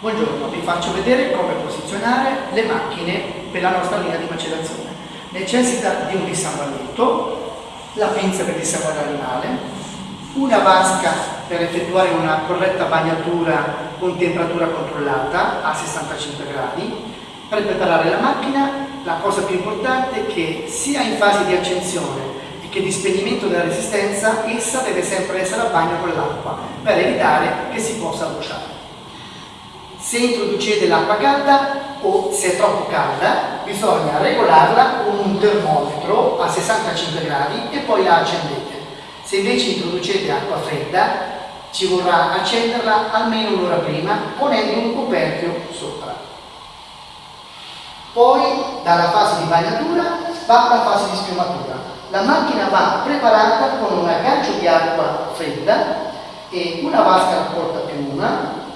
Buongiorno, vi faccio vedere come posizionare le macchine per la nostra linea di macellazione. Necessita di un dissanguamento, la pinza per dissanguare l'animale, una vasca per effettuare una corretta bagnatura con temperatura controllata a 65 gradi. Per preparare la macchina la cosa più importante è che sia in fase di accensione che di spegnimento della resistenza essa deve sempre essere a bagno con l'acqua per evitare che si possa bruciare. Se introducete l'acqua calda o se è troppo calda bisogna regolarla con un termometro a 65 gradi e poi la accendete. Se invece introducete acqua fredda ci vorrà accenderla almeno un'ora prima ponendo un coperchio sopra. Poi dalla fase di bagnatura va alla fase di schiumatura la macchina va preparata con un aggancio di acqua fredda e una vasca a porta più una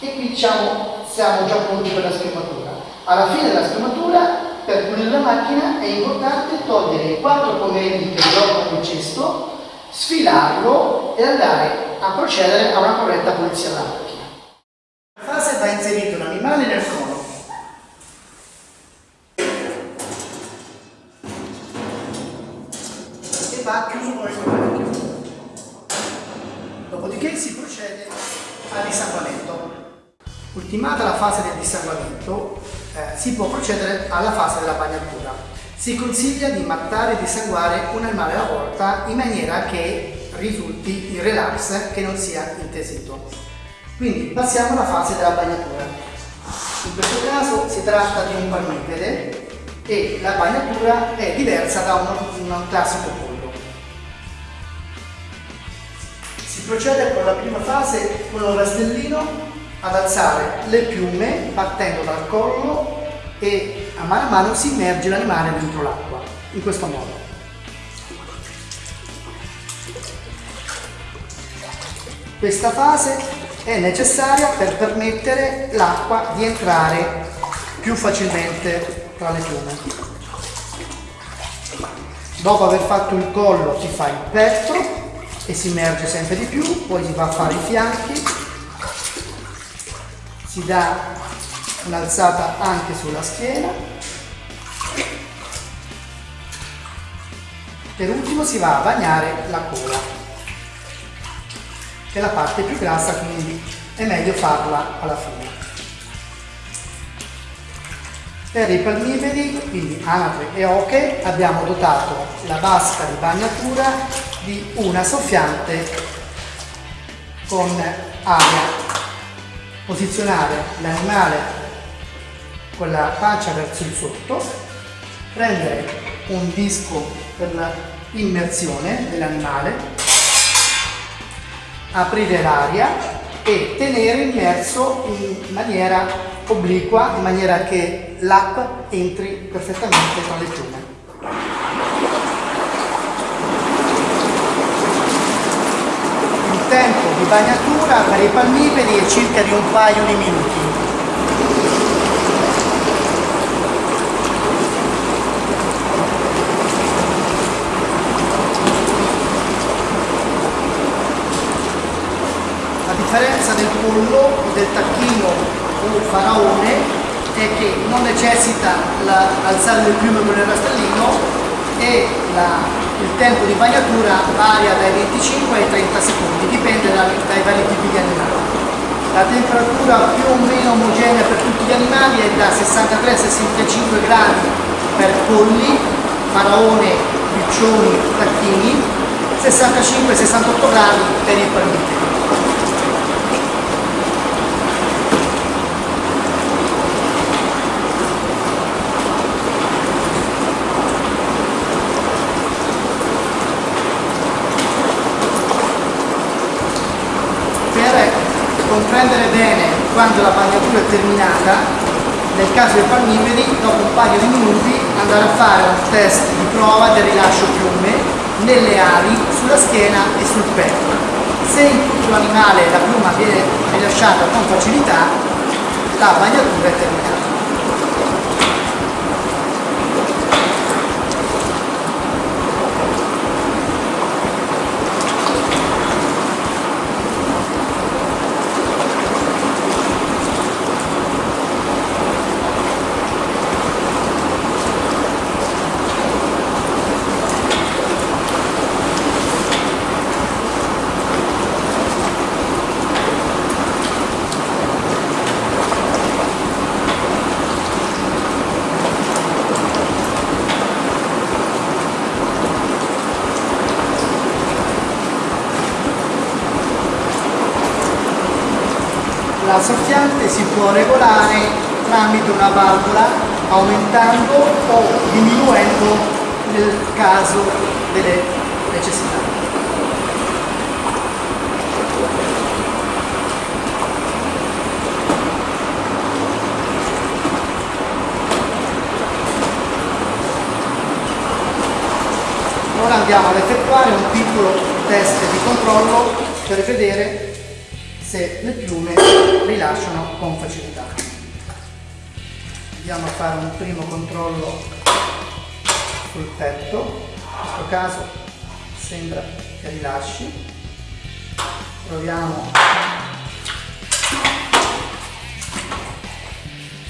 e qui diciamo siamo già pronti per la schermatura. Alla fine della schermatura per pulire la macchina è importante togliere i quattro pomelli che bloccano il cesto, sfilarlo e andare a procedere a una corretta pulizia della macchina. La fase va inserito un animale nel cono va chiuso con il coperchio. Dopodiché si procede al dissanguamento. Ultimata la fase del dissanguamento, eh, si può procedere alla fase della bagnatura. Si consiglia di mattare e dissanguare un animale alla volta in maniera che risulti in relax, che non sia intesito. Quindi passiamo alla fase della bagnatura. In questo caso si tratta di un palmipede e la bagnatura è diversa da un, un classico pollo. procede con la prima fase con un rastellino ad alzare le piume partendo dal collo e a mano a mano si immerge l'animale dentro l'acqua, in questo modo. Questa fase è necessaria per permettere l'acqua di entrare più facilmente tra le piume. Dopo aver fatto il collo si fa il petto e si immerge sempre di più, poi si va a fare i fianchi, si dà un'alzata anche sulla schiena, per ultimo si va a bagnare la coda, che è la parte più grassa, quindi è meglio farla alla fine. Per i palmipedi, quindi anatre e oche, abbiamo dotato la vasca di bagnatura di una soffiante con aria. Posizionare l'animale con la pancia verso il sotto, prendere un disco per l'immersione dell'animale, aprire l'aria e tenere immerso in maniera obliqua, in maniera che l'acqua entri perfettamente tra le piume. tempo di bagnatura per i palmipedi è circa di un paio di minuti. La differenza del pollo del tacchino o faraone è che non necessita l'alzare le piume con il rastellino e la il tempo di bagnatura varia dai 25 ai 30 secondi, dipende dai, dai vari tipi di animali. La temperatura più o meno omogenea per tutti gli animali è da 63 a 65 gradi per polli, faraone, piccioni, tacchini, 65-68 gradi per i palmiti. Quando la bagnatura è terminata, nel caso dei palmipedi, dopo un paio di minuti andare a fare un test di prova del rilascio piume nelle ali, sulla schiena e sul petto. Se in tutto l'animale la piuma viene rilasciata con facilità, la bagnatura è terminata. La soffiante si può regolare tramite una valvola aumentando o diminuendo nel caso delle necessità. Ora andiamo ad effettuare un piccolo test di controllo per vedere se le piume rilasciano con facilità. Andiamo a fare un primo controllo sul petto, in questo caso sembra che rilasci. Proviamo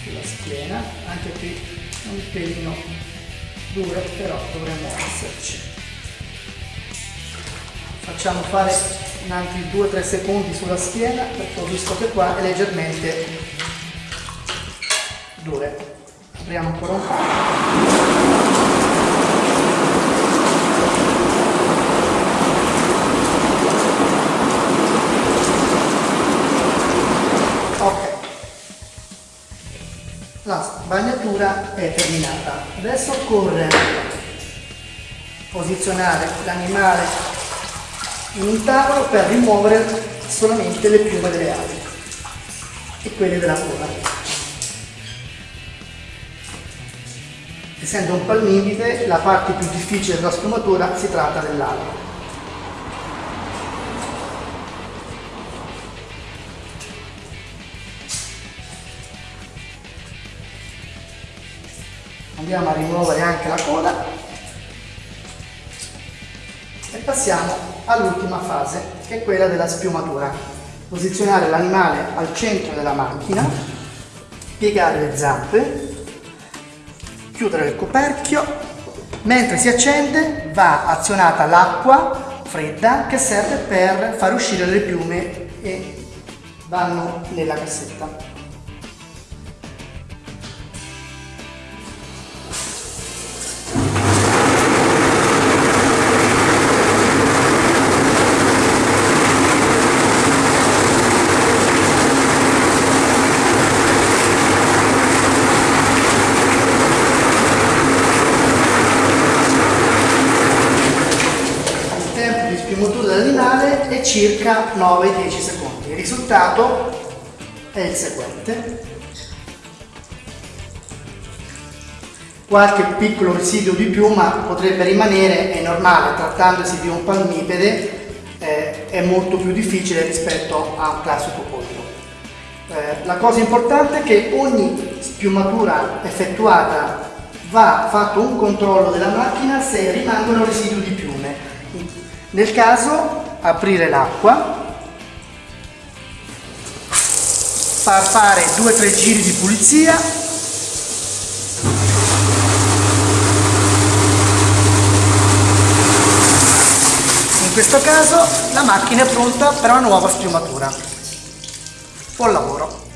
sulla schiena, anche qui un pelino dure, però dovremmo esserci facciamo fare in altri 2-3 secondi sulla schiena perché ho visto che qua è leggermente dure. Apriamo ancora un po' ok. La bagnatura è terminata. Adesso occorre posizionare l'animale in un tavolo per rimuovere solamente le piume delle ali e quelle della coda. Essendo un palmipede, la parte più difficile della sfumatura si tratta dell'ala. Andiamo a rimuovere anche la coda passiamo all'ultima fase, che è quella della spiumatura. Posizionare l'animale al centro della macchina, piegare le zampe, chiudere il coperchio, mentre si accende va azionata l'acqua fredda che serve per far uscire le piume e vanno nella cassetta. Circa 9-10 secondi. Il risultato è il seguente. Qualche piccolo residuo di piuma potrebbe rimanere, è normale, trattandosi di un palmipede eh, è molto più difficile rispetto a un classico pollo. Eh, la cosa importante è che ogni spiumatura effettuata va fatto un controllo della macchina se rimangono residui di piume nel caso aprire l'acqua, far fare 2-3 giri di pulizia in questo caso la macchina è pronta per una nuova spiumatura. Buon lavoro!